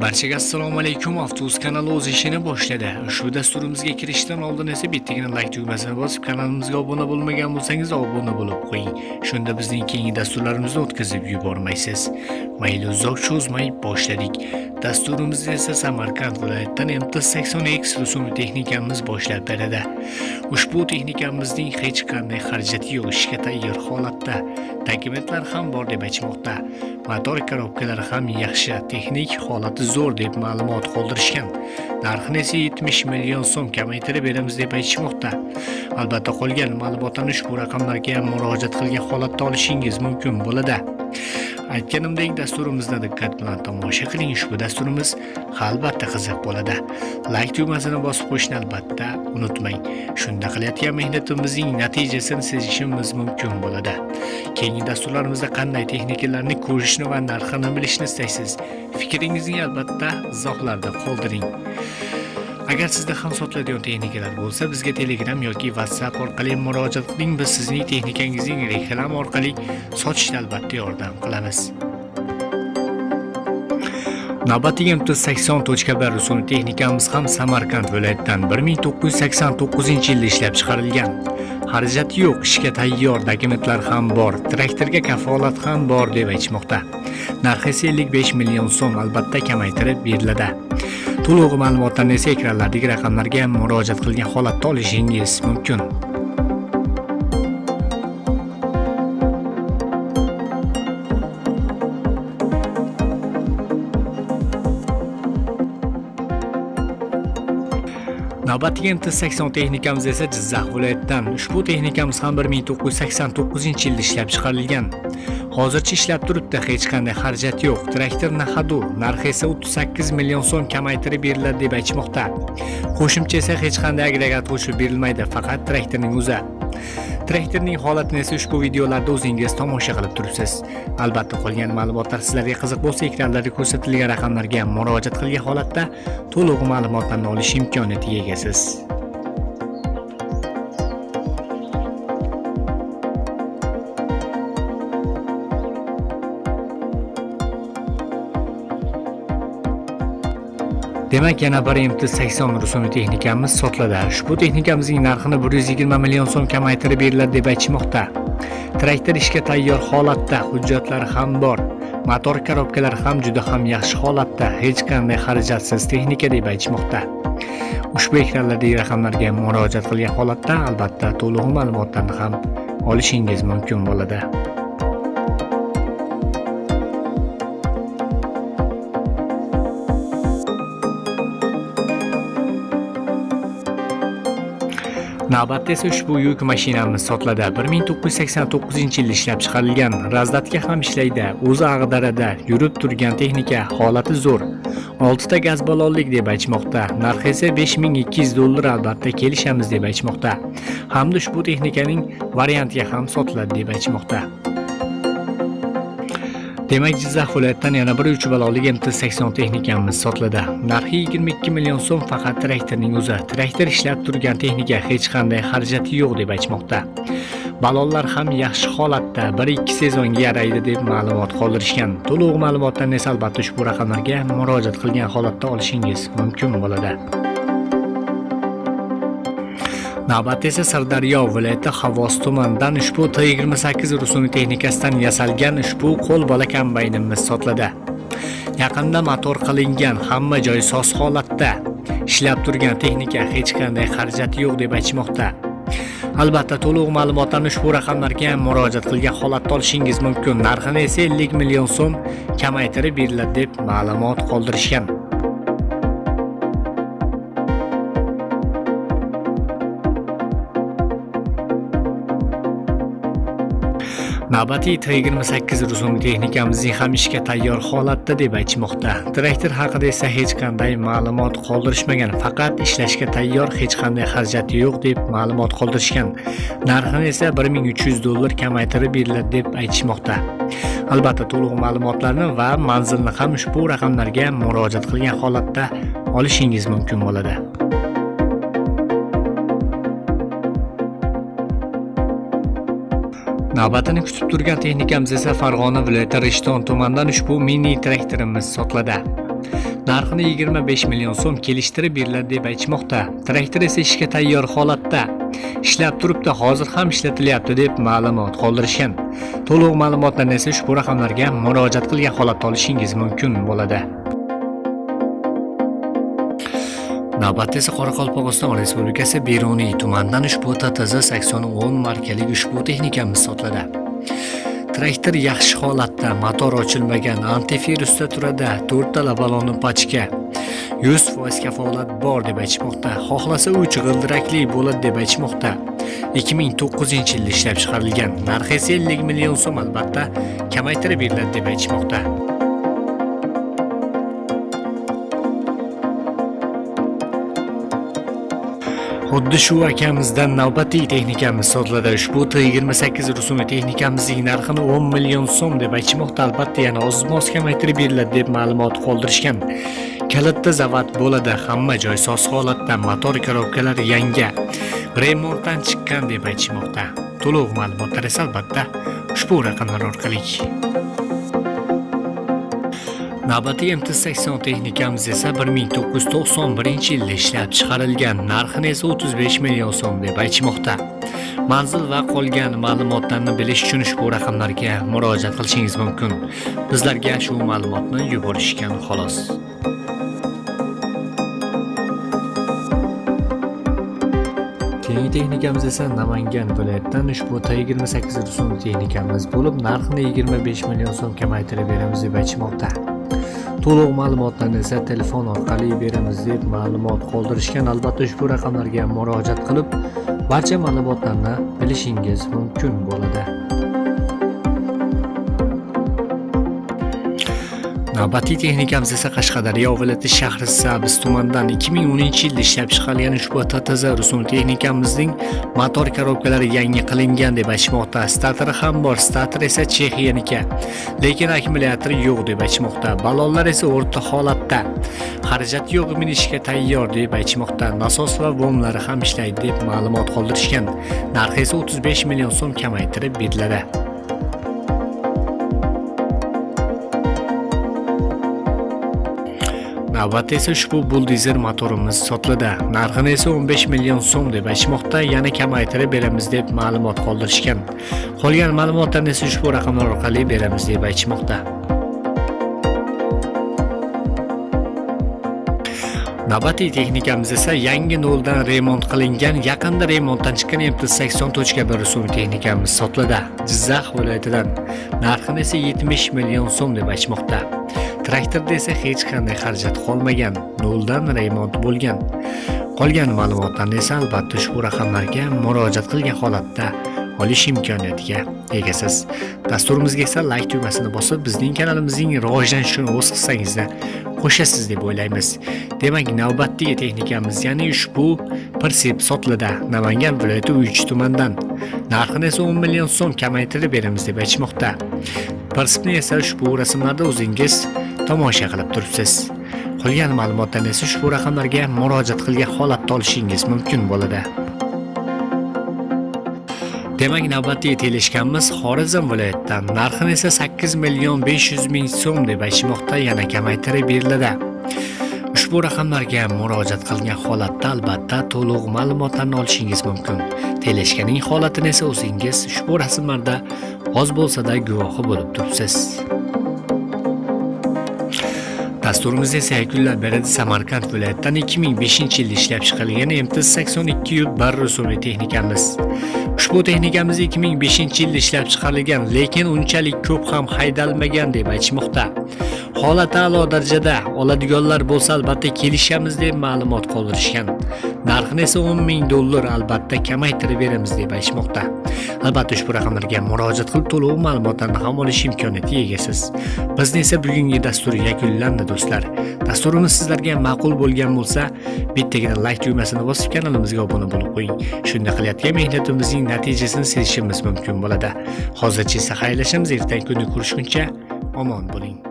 Barchaga assalomu alaykum. Avtobus kanali o'z ishini boshladi. Ushbu dasturimizga kirishdan oldin esa bittagina like tugmasini bosib, kanalimizga obuna bo'lmagan bo'lsangiz obuna bo'lib qo'ying. Shunda bizning keyingi dasturlarimizni o'tkazib yubormaysiz. Mayli uzoq cho'zmay boshladik. Dasturimiz esa Samarqand viloyatidan MT80X rusumli texnikamiz boshlab beradi. Ushbu texnikamizning hech qanday xarajati yo'q, ishga tayyor holatda. Dokumentlar ham bor deb aytmoqda. Motor korobkalari ham yaxshi, texnik holati zo'r deb ma'lumot qoldirishgan. Narxini esa 70 million so'm kamaytirib beramiz deb aytishmoqda. Albatta qolgan ma'lumotlarni ushbu raqamlarga murojaat qilgan holatda olishingiz mumkin bo'ladi. Aytganimdek dasturimizni diqqat bilan tomosha qiling. Ushbu dasturimiz albatta qiziq bo'ladi. Like tugmasini bosib qo'yishni albatta unutmang. Shunda qilayotgan mehnatimizning natijasini sezishimiz mumkin bo'ladi. Keyingi dasturlarimizda qanday texnikalarni ko'rishni va narxini bilishni istaysiz? Fikringizni albatta izohlarda qoldiring. Agar sizda ham sotiladigan texnikalar bo'lsa, bizga Telegram yoki WhatsApp orqali murojaat qiling. Biz sizning texnikangizning reklama orqali sotishda albatta yordam qilamiz. Navbatdagi MT80.1 rusumli texnikamiz ham Samarqand viloyatidan 1989-yilda ishlab chiqarilgan. Xarajati yo'q, ishga tayyor, dokumentlar ham bor, traktorga kafolat ham bor deb aytishmoqda. Narxi esa 55 million so'm, albatta kamaytirib beriladi. To'liq ma'lumotlarni esa ekranlardagi raqamlarga murojaat qilgan holatda olishingiz mumkin. Navbatdagi MT80 texnikamiz esa Jizzax viloyatidan. Ushbu texnikamiz ham 1989-yilda ishlab chiqarilgan. Hozircha ishlab turibdi, hech qanday xarajat yo'q. Traktor nahadu, narxi esa 38 million so'm kamaytirib beriladi deb aytmoqda. Qo'shimcha esa hech qanday agregat qo'shib berilmaydi, faqat traktorning o'zi. Traktorning holatini esa ushbu videolarda o'zingiz tomosha qilib turibsiz. Albatta qolgan ma'lumotlar sizlarga qiziq bo'lsa, ekranlarda ko'rsatilgan raqamlarga murojaat qilgan holatda to'liq ma'lumotlarni olish imkoniyatiga egasiz. Demak, yana bir MT80 rusumli texnikamiz sotiladi. Ushbu texnikamizning narxini 120 million so'm kamaytirib beriladi deb aytishmoqda. Traktor ishga tayyor holatda, hujjatlari ham bor. Motor korobkalari ham juda ham yaxshi holatda, hech qanday xarajatsiz texnika deb aytishmoqda. Ushbu ekranlardagi raqamlarga murojaat qilgan holatda albatta to'liq ma'lumotlarni ham olishingiz mumkin bo'ladi. Navbatda esa ushbu yuk mashinamiz sotiladi. 1989-yilda ishlab chiqarilgan. razdatga ham ishlaydi. O'zi ag'darada yurib turgan texnika, holati zo'r. 6 ta gaz ballonlik deb aytmoqda. Narxi esa 5200 dollar albatta kelishamiz deb aytmoqda. Hamda ushbu texnikaning variantiga ham sotiladi deb aytmoqda. Demak, Jizzax viloyatidan yana bir 3 balolik MT80 texnikamiz sotiladi. Narxi 22 million so'm faqat traktorning o'zi. Traktor ishlab turgan texnika hech qanday xarajati yo'q deb aytmoqda. Balonlar ham yaxshi holatda, 1-2 sezonga yaraydi deb ma'lumot qoldirishgan. To'liq ma'lumotlarni esa albatta ushbu raqamlarga murojaat qilgan holatda olishingiz mumkin bo'ladi. Navbatda esa Sirdaryo viloyati Xavos tumanidan ushbu T28 rusumli texnikasidan yasalgan ushbu qo'l bola kombaynimiz sotiladi. Yaqinda motor qilingan, hamma joy soz holatda. Ishlab turgan texnika hech qanday xarajati yo'q deb aytmoqda. Albatta to'liq ma'lumotlarni ushbu raqamlarga murojaat qilgan holatda olishingiz mumkin. Narxini esa 50 million so'm kamaytirib beriladi deb ma'lumot qoldirishgan. Navbatdagi T28 rusumli texnikamizning ham ishga tayyor holatda deb aytishmoqda. Traktor haqida esa hech qanday ma'lumot qoldirishmagan, faqat ishlashga tayyor, hech qanday xarajati yo'q deb ma'lumot qoldirishgan. Narxini esa 1300 dollar kamaytirib beriladi deb aytishmoqda. Albatta to'liq ma'lumotlarni va manzilni ham ushbu raqamlarga murojaat qilgan holatda olishingiz mumkin bo'ladi. Navbatini kutib turgan texnikamiz esa Farg'ona viloyati Rishton tumanidan ushbu mini traktorimiz sotiladi. narxini 25 million so'm kelishtirib beriladi deb aytishmoqda. Traktor esa ishga tayyor holatda. Ishlab turibdi hozir ham ishlatilyapti deb ma'lumot qoldirishgan. To'liq ma'lumotlarni esa ushbu raqamlarga murojaat qilgan holatda olishingiz mumkin bo'ladi. Navbatda esa qoraqalpog'iston respublikasi beruniy tumanidan ushbu ttz 8010 markali ushbu texnikamiz sotiladi traktor yaxshi holatda motor ochilmagan antivirusda turadi to'rttala balonni pachka 100% kafolat bor deb aytishmoqda. Xohlasa uch g'ildirakli bo'ladi deb aytishmoqda. 2009 yilda ishlab chiqarilgan narxi esa 50 million so'm albatta kamaytirib beriladi deb aytishmoqda. Xuddi shu akamizdan navbatdagi texnikamiz sotiladi ushbu t28 rusumli texnikamizning narxini 10 million so'm deb aytishmoqda albatta yana oz moz kamaytirib beriladi deb ma'lumot qoldirishgan. Kalitda zavod bo'ladi hamma joy soz holatda motor korobkalari yangi remontdan chiqqan deb aytishmoqda. To'liq ma'lumotlar esa albatta ushbu raqamlar orqali. Navbatdagi MT80 texnikamiz esa 1991 yilda ishlab chiqarilgan, narxini esa 35 million so'm deb aytishmoqda. Manzil va qolgan ma'lumotlarni bilish uchun ushbu raqamlarga murojaat qilishingiz mumkin. Bizlarga shu ma'lumotni yuborishgan xolos. Keyingi texnikamiz esa Namangan viloyatidan ushbu T28 rusumli texnikamiz bo'lib, narxini 25 million so'm kamaytirib beramiz deb aytishmoqda. To'liq ma'lumotlarni esa telefon orqali beramiz deb ma'lumot qoldirishgan. Albatta ushbu raqamlarga murojaat qilib barcha ma'lumotlarni bilishingiz mumkin bo'ladi. Navbatdagi texnikamiz esa qashqadaryo viloyati shahri Sabz tumanidan 2010 yilda ishlab chiqarilgan ushbu ttz rusum texnikamizning motor korobkalari yangi qilingan deb aytishmoqda. Stateri ham bor. Stator esa chexiyaniki lekin akkumulyatori yo'q deb aytishmoqda. Balonlar esa o'rta holatda. Xarajat yo'q minishga tayyor deb aytishmoqda. Nasos va vomlari ham ishlaydi deb ma'lumot qoldirishgan. Narxi esa 35 million so'm kamaytirib beriladi. Navbatda esa ushbu buldizer motorimiz sotiladi narxini esa 15 million so'm deb aytishmoqda yana kamaytirib beramiz deb ma'lumot qoldirishgan. Qolgan ma'lumotlarni esa ushbu raqamlar orqali beramiz deb aytishmoqda. Navbatdagi texnikamiz esa yangi noldan remont qilingan yaqinda remontdan chiqqan mt80.1 rusumli texnikamiz sotiladi jizzax viloyatidan. Narxini esa 70 million so'm deb aytishmoqda. Traktorda esa hech qanday xarajat qolmagan noldan remont bo'lgan. Qolgan ma'lumotlarni esa albatta ushbu raqamlarga murojaat qilgan holatda olish imkoniyatiga egasiz. Dasturimizga esa like tugmasini bosib bizning kanalimizning rivojlanishini o'z hissangizda qo'shasiz deb o'ylaymiz. Demak navbatdagi texnikamiz ya'ni ushbu persep sotiladi namangan viloyati uch tumandan narxini esa 10 million so'm kamaytirib beramiz deb aytishmoqda. Persepni esa ushbu rasmlarda o'zingiz tomosha qilib turibsiz. Qolgan ma'lumotlar esa ushbu raqamlarga murojaat qilgan holatda olishingiz mumkin bo'ladi. Demak navbatdagi teleshkanimiz xorazm viloyatidan narxini esa 8 million 500 ming so'm deb aytishmoqda yana kamaytirib beriladi. Ushbu raqamlarga murojaat qilgan holatda albatta to'liq ma'lumotlarni olishingiz mumkin. Teleshkaning holatini esa o'zingiz ushbu rasmlarda oz bo'lsa-da guvohi bo'lib turibsiz. Dasturimizda esa yakunlab beradi Samarqand viloyatidan 2005 yilda ishlab chiqarilgan MT82 bar rusumli texnikamiz. Ushbu texnikamiz 2005 yilda ishlab chiqarilgan, lekin unchalik ko'p ham haydalmagan deb aytishmoqda. Holati a'lo darajada, oladiganlar bo'lsa albatta kelishamiz deb ma'lumot qoldirishgan. Narxini esa 10 ming dollar albatta kamaytirib beramiz deb aytishmoqda. Albatta ushbu raqamlarga murojaat qilib to'liq ma'lumotlarni ham olish imkoniyatiga egasiz. Bizni esa bugungi dastur yakunlandi do'stlar. Dasturimiz sizlarga ma'qul bo'lgan bo'lsa, bittagina like tugmasini bosib kanalimizga obuna bo'lib qo'ying. Shunda qilayotgan mehnatimizning natijasini sezishimiz mumkin bo'ladi. Hozircha esa xayrlashamiz, ertangi kuni ko'rishguncha omon bo'ling.